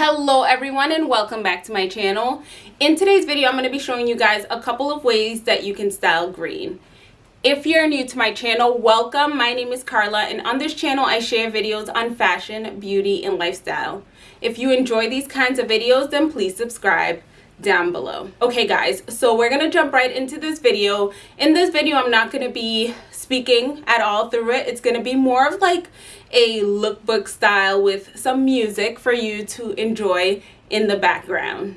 Hello everyone and welcome back to my channel. In today's video I'm going to be showing you guys a couple of ways that you can style green. If you're new to my channel, welcome. My name is Carla and on this channel I share videos on fashion, beauty, and lifestyle. If you enjoy these kinds of videos then please subscribe down below. Okay guys, so we're to jump right into this video. In this video I'm not to be speaking at all through it. It's to be more of like a lookbook style with some music for you to enjoy in the background.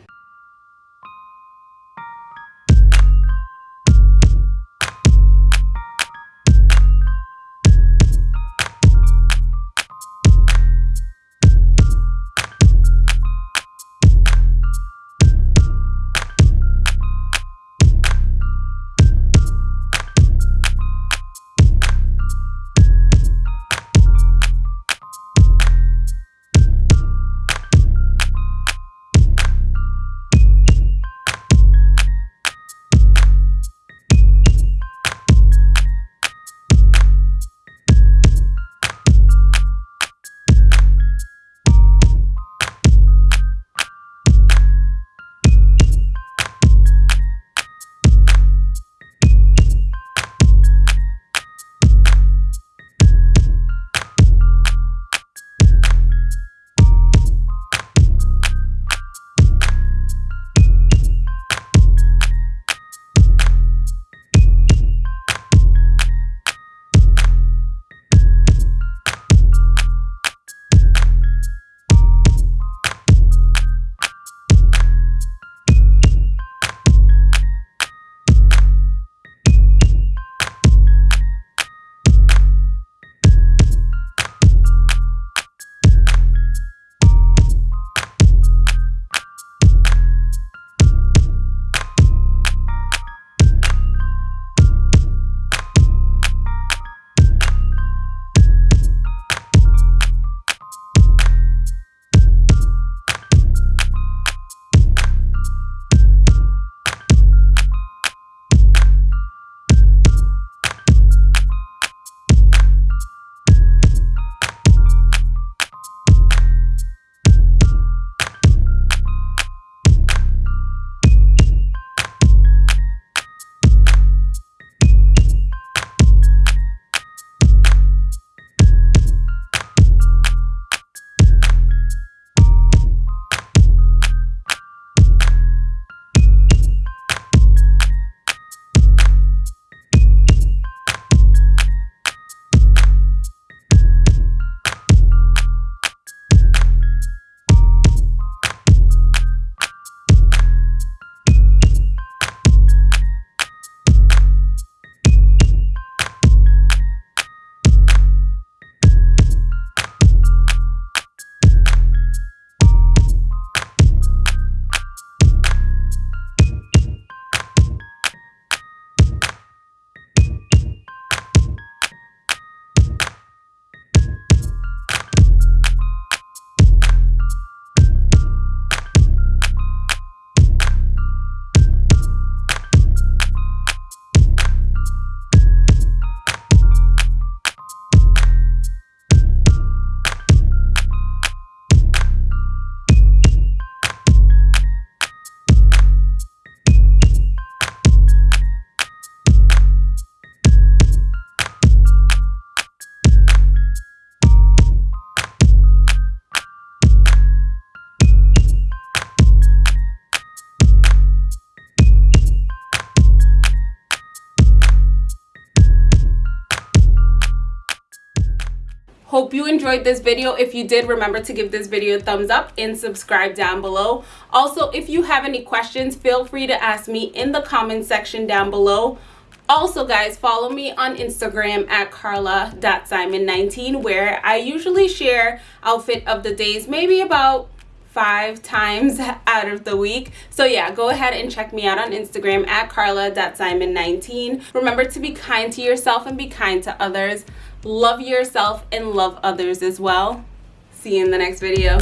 Hope you enjoyed this video. If you did, remember to give this video a thumbs up and subscribe down below. Also, if you have any questions, feel free to ask me in the comment section down below. Also, guys, follow me on Instagram at carla.simon19 where I usually share outfit of the days, maybe about five times out of the week. So yeah, go ahead and check me out on Instagram at carla.simon19. Remember to be kind to yourself and be kind to others love yourself and love others as well. See you in the next video